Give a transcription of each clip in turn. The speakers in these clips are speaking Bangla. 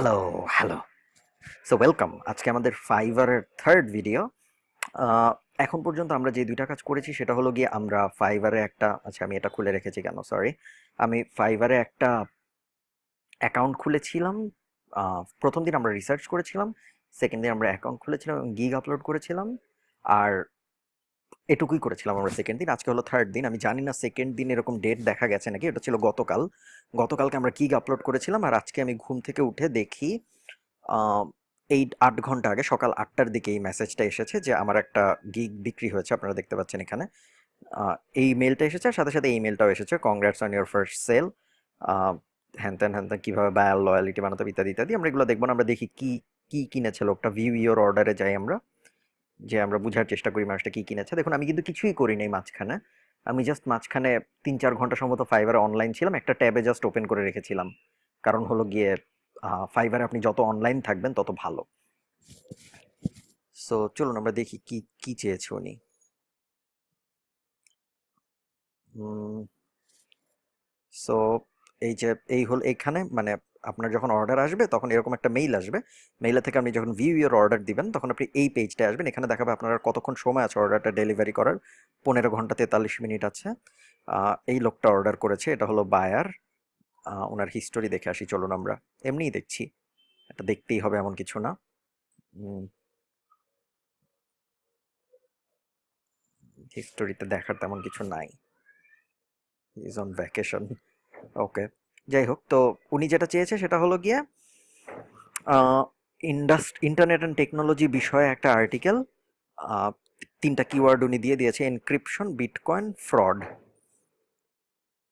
হ্যালো হ্যালো সো ওয়েলকাম আজকে আমাদের ফাইবারের থার্ড ভিডিও এখন পর্যন্ত আমরা যে দুইটা কাজ করেছি, সেটা হলো গিয়ে আমরা ফাইবারে একটা আচ্ছা আমি এটা খুলে রেখেছি কেন? সরি আমি ফাইবারে একটা অ্যাকাউন্ট খুলেছিলাম। প্রথম দিন আমরা রিসার্চ করেছিলাম সেকেন্ড দিন আমরা অ্যাকাউন্ট খুলেছিলাম এবং গিগ আপলোড করেছিলাম। আর এটুকুই করেছিলাম আমরা সেকেন্ড দিন। আজকে হলো থার্ড দিন। আমি জানি না সেকেন্ড দিন এরকম ডেট দেখা গেছে নাকি, এটা ছিল গতকাল। গতকালকে আমরা গিগ আপলোড করেছিলাম আর আজকে আমি ঘুম থেকে উঠে দেখি এই আট ঘণ্টা আগে, সকাল আটটার দিকে এই মেসেজটা এসেছে যে আমার একটা গিগ বিক্রি হয়েছে, আপনারা দেখতে পাচ্ছেন এখানে। এই মেলটা এসেছে আর সাথে সাথে এই মেলটাও এসেছে congrats on your first sale হ্যান ত্যান হ্যান ত্যান, কীভাবে বায়ার লয়ালিটি বানাতে ইত্যাদি ইত্যাদি। আমরা এগুলো দেখব না, আমরা দেখি কি, কী কিনেছে লোকটা ভিউ ইওর অর্ডারে যাই আমরা। যে আমরা বোঝার চেষ্টা করি মানুষটা কি কিনেছে। দেখুন, আমি কিন্তু কিছুই করি নাই মাঝখানে। আমি জাস্ট মাঝখানে তিন চার ঘণ্টা সম্ভবত ফাইবারে অনলাইন ছিলাম। একটা ট্যাবে জাস্ট ওপেন করে রেখেছিলাম। কারণ হলো গিয়ে ফাইবারে আপনি যত অনলাইন থাকবেন, তত ভালো। সো চলুন আমরা দেখি কি কি চেয়েছে উনি। সো এই যে, এই হল এখানে মানে আপনার যখন অর্ডার আসবে, তখন এরকম একটা মেইল আসবে। মেইলে থেকে আপনি যখন ভিউ ইউর অর্ডার দিবেন, তখন আপনি এই পেজটা আসবেন। এখানে দেখাবে আপনার কতক্ষণ সময় আছে অর্ডারটা ডেলিভারি করার। পনেরো ঘণ্টা তেতাল্লিশ মিনিট আছে। এই লোকটা অর্ডার করেছে। এটা হলো বায়ার ওনার হিস্টোরি দেখে আসি, চলুন আমরা। এমনিই দেখছি। এটা দেখতেই হবে এমন কিছু না। হিস্টোরিতে দেখার তেমন কিছু নাই। ইজ অন ভ্যাকেশন ওকে যাই হোক, তো উনি যেটা চেয়েছে সেটা হলো গিয়ে ইন্ডাস্ট ইন্টারনেট অ্যান্ড টেকনোলজি বিষয়ে একটা আর্টিকেল তিনটা কিওয়ার্ড উনি দিয়ে দিয়েছে এনক্রিপশন বিটকয়েন ফ্রড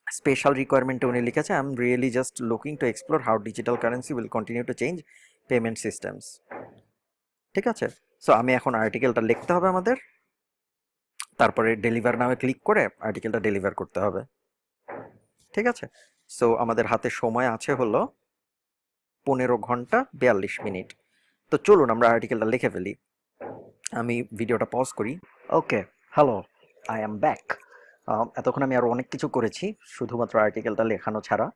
স্পেশাল রিকোয়ারমেন্টে উনি লিখেছে I am really just looking to explore how digital currency will continue to change payment systems ঠিক আছে? সো আমি এখন আর্টিকেলটা লিখতে হবে আমাদের। তারপরে ডেলিভার নামে ক্লিক করে আর্টিকেলটা ডেলিভার করতে হবে। ঠিক আছে? সো আমাদের হাতে সময় আছে হলো পনেরো ঘণ্টা বিয়াল্লিশ মিনিট। তো চলুন আমরা আর্টিকেলটা লিখে ফেলি। আমি ভিডিওটা পজ করি। Okay hello I am back এতক্ষণ আমি আরও অনেক কিছু করেছি, শুধুমাত্র আর্টিকেলটা লেখানো ছাড়া।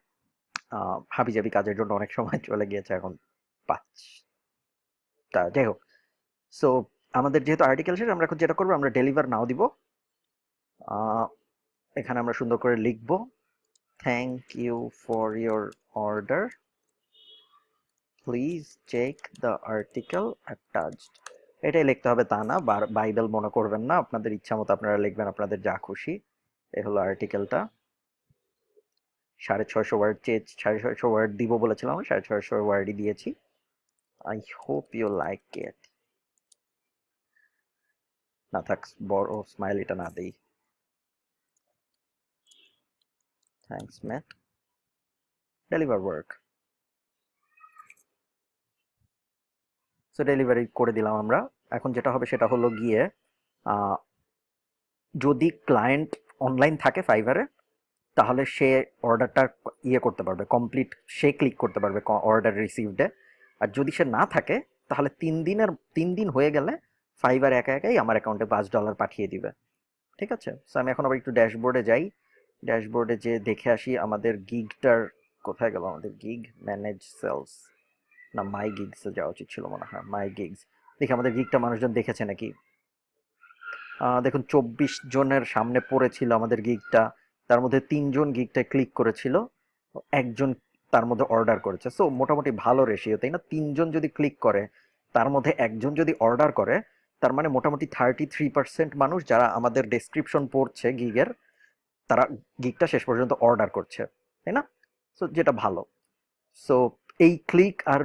হাবিজাবি কাজের জন্য অনেক সময় চলে গিয়েছে এখন পাঁচ তা যাই হোক। সো আমাদের যেহেতু আর্টিকেল শেষ, আমরা এখন যেটা করব, আমরা ডেলিভার নাও দিব। এখানে আমরা সুন্দর করে লিখব। Thank you for your order please check the article attached এটাই লিখতে হবে তা না বাইবেল মনে করবেন না, আপনাদের ইচ্ছা মতো আপনারা লিখবেন, আপনাদের যা খুশি। এ হলো আর্টিকেলটা সাড়ে ছয়শো ওয়ার্ড চেয়ে, সাড়ে ছয়শো ওয়ার্ড দিব বলেছিলাম, সাড়ে ছয়শো ওয়ার্ডই দিয়েছি। I hope you like it না থাক, বড় স্মাইল এটা না দেই। Thanks Matt deliver work so delivery করে দিলাম আমরা। এখন যেটা হবে সেটা হলো গিয়ে যদি ক্লায়েন্ট অনলাইন থাকে ফাইবারে তাহলে সে অর্ডারটা ইয়ে করতে পারবে কমপ্লিট সে ক্লিক করতে পারবে অর্ডার রিসিভডে আর যদি সে না থাকে, তাহলে তিন দিনের, তিন দিন হয়ে গেলে ফাইবার একা একাই আমার অ্যাকাউন্টে পাঁচ ডলার পাঠিয়ে দিবে। ঠিক আছে? সো আমি এখন আবার একটু ড্যাশবোর্ডে যাই। ড্যাশবোর্ডে যে দেখে আসি আমাদের গিগটার কোথায় গেল? আমাদের গিগ ম্যানেজ সেলস না মাই গিগসে যাওয়া উচিত ছিল মনে হয়, মাই গিগস। দেখি আমাদের গিগটা মানুষজন দেখেছে নাকি? দেখুন, চব্বিশ জনের সামনে পড়েছিল আমাদের গিগটা, তার মধ্যে তিনজন গিগটা ক্লিক করেছিল, একজন তার মধ্যে অর্ডার করেছে। সো, মোটামুটি ভালো রেশিও, তাই না? তিনজন যদি ক্লিক করে, তার মধ্যে একজন যদি অর্ডার করে, তার মানে মোটামুটি থার্টি থ্রি পার্সেন্ট মানুষ যারা আমাদের ডেসক্রিপশন পড়ছে গিগের তারা গিগটা শেষ পর্যন্ত অর্ডার করছে তাই না? সো যেটা ভালো। সো এই ক্লিক আর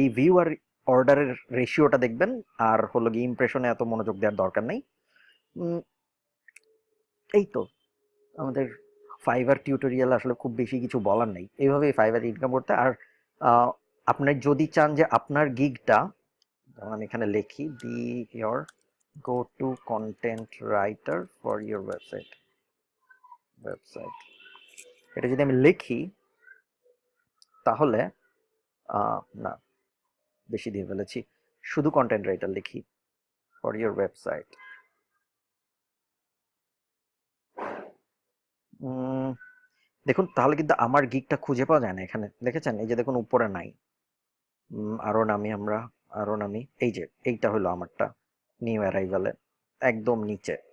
এই ভিউ আর অর্ডারের রেশিওটা দেখবেন আর হলো গিয়ে ইমপ্রেশনে এত মনোযোগ দেওয়ার দরকার নেই। এই তো। আমাদের ফাইবার টিউটোরিয়াল আসলে খুব বেশি কিছু বলার নেই। এইভাবেই ফাইবার ইনকাম করতে আর আহ, আপনি যদি চান যে আপনার গিগটা আমি এখানে লিখি be your go to content writer for your website website এটা যদি আমি লিখি তাহলে না বেশি দিয়ে ফেলেছি। শুধু কন্টেন্ট রাইটার লিখি ফর ইয়োর ওয়েবসাইট দেখুন তাহলে কিন্তু আমার গিগটা খুঁজে পাওয়া যায় না এখানে। দেখেছেন? এই যে দেখুন উপরে নাই। উম, আরও নামি আমরা আরও নামি। এই যে এইটা হলো আমারটা নিউ অ্যারাইভালে একদম নিচে।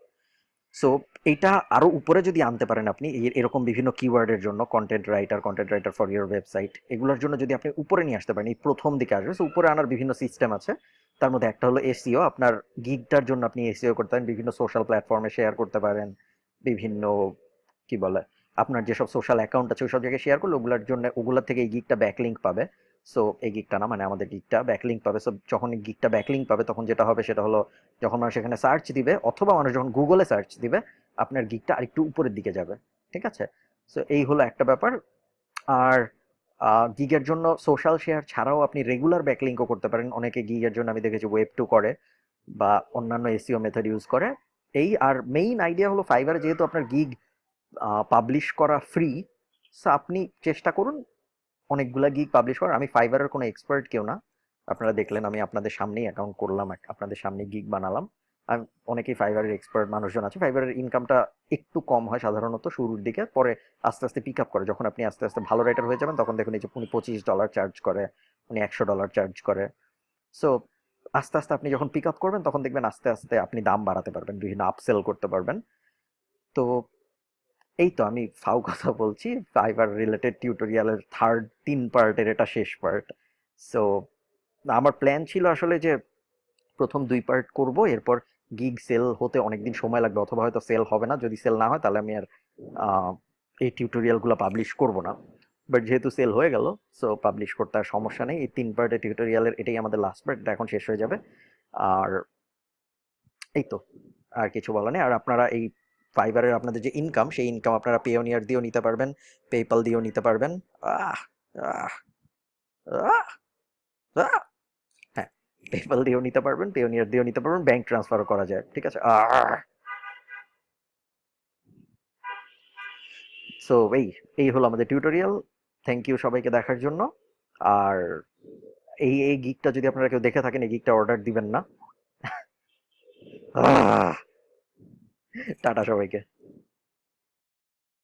সো এইটা আরও উপরে যদি আনতে পারেন আপনি এরকম বিভিন্ন কিওয়ার্ডের জন্য content writer content writer for your website এগুলোর জন্য যদি আপনি উপরে নিয়ে আসতে পারেন, এই প্রথম দিকে আসবে। সো উপরে আনার বিভিন্ন সিস্টেম আছে। তার মধ্যে একটা হলো এসিও আপনার গিগটার জন্য আপনি এসিও করতে পারেন, বিভিন্ন সোশ্যাল প্ল্যাটফর্মে শেয়ার করতে পারেন, বিভিন্ন, কি বলে, আপনার যেসব সোশ্যাল অ্যাকাউন্ট আছে, ওই সব জায়গায় শেয়ার করলে ওগুলোর জন্য ওগুলোর থেকে এই গিগটা ব্যাকলিঙ্ক পাবে। সো এই গিগটা না মানে আমাদের গিগটা ব্যাকলিঙ্ক পাবে। সো যখন গিগটা ব্যাকলিঙ্ক পাবে, তখন যেটা হবে সেটা হলো, যখন মানুষ এখানে সার্চ দিবে, অথবা মানুষ যখন গুগলে সার্চ দিবে, আপনার গিগটা আরেকটু উপরের দিকে যাবে। ঠিক আছে? সো এই হলো একটা ব্যাপার। আর গিগের জন্য সোশ্যাল শেয়ার ছাড়াও আপনি রেগুলার ব্যাকলিঙ্কও করতে পারেন। অনেকে গিগের জন্য আমি দেখেছি ওয়েব টু করে, বা অন্যান্য এসিও মেথড ইউজ করে। এই আর মেইন আইডিয়া হলো ফাইবার যেহেতু আপনার গিগ পাবলিশ করা ফ্রি সো আপনি চেষ্টা করুন অনেকগুলা গিগ পাবলিশ করার। আমি ফাইবারের কোনো এক্সপার্ট কেউ না। আপনারা দেখলেন আমি আপনাদের সামনেই অ্যাকাউন্ট করলাম আপনাদের সামনে গিগ বানালাম। আমি অনেকেই ফাইবারের এক্সপার্ট মানুষজন আছে। ফাইবারের ইনকামটা একটু কম হয় সাধারণত শুরুর দিকে, পরে আস্তে আস্তে পিক আপ করে। যখন আপনি আস্তে আস্তে ভালো রাইটার হয়ে যাবেন, তখন দেখুন এই যে উনি পঁচিশ ডলার চার্জ করে, উনি একশো ডলার চার্জ করে। সো আস্তে আস্তে আপনি যখন পিক আপ করবেন, তখন দেখবেন আস্তে আস্তে আপনি দাম বাড়াতে পারবেন, বিভিন্ন আপসেল করতে পারবেন। তো এই তো আমি ফাউ কথা বলছি। ফাইবার রিলেটেড টিউটোরিয়ালের থার্ড তিন পার্টের এটা শেষ পার্ট সো আমার প্ল্যান ছিল আসলে যে প্রথম দুই পার্ট করব, এরপর গিগ সেল হতে অনেকদিন সময় লাগবে, অথবা হয়তো সেল হবে না। যদি সেল না হয়, তাহলে আমি আর এই টিউটোরিয়ালগুলো পাবলিশ করব না। বাট যেহেতু সেল হয়ে গেল সো পাবলিশ করতে আর সমস্যা নেই। এই তিন পার্টের টিউটোরিয়ালের এটাই আমাদের লাস্ট পার্ট এখন শেষ হয়ে যাবে। আর এই তো আর কিছু বলা নেই। আর আপনারা এই ফাইবারের আপনাদের যে ইনকাম সেই ইনকাম আপনারা পেওনিয়ার দিয়েও নিতে পারবেন পেপাল দিয়েও নিতে পারবেন। আহ আহ আহ আহ হ্যাঁ পেপাল দিয়েও নিতে পারবেন পেওনিয়ার দিয়েও নিতে পারবেন ব্যাংক ট্রান্সফারও করা যায়, ঠিক আছে? সো এই এই হলো আমাদের টিউটোরিয়াল থ্যাংক ইউ সবাইকে দেখার জন্য। আর এই এই গিকটা যদি আপনারা কেউ দেখে থাকেন, এই গিকটা অর্ডার দিবেন না। টাটা সবাইকে।